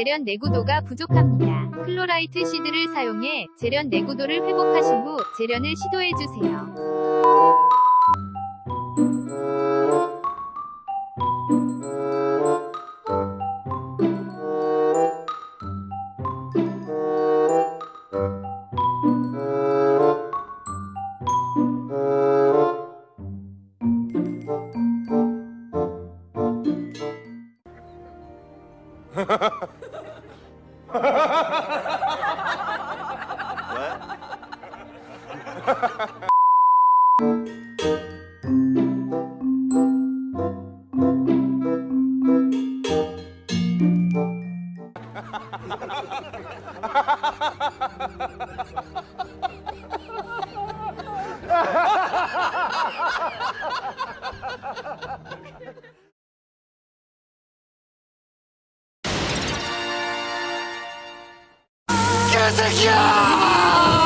재련 내구도가 부족합니다. 클로라이트 시드를 사용해 재련 내구도를 회복하신 후 재련을 시도해주세요. 개 새 Music, ja!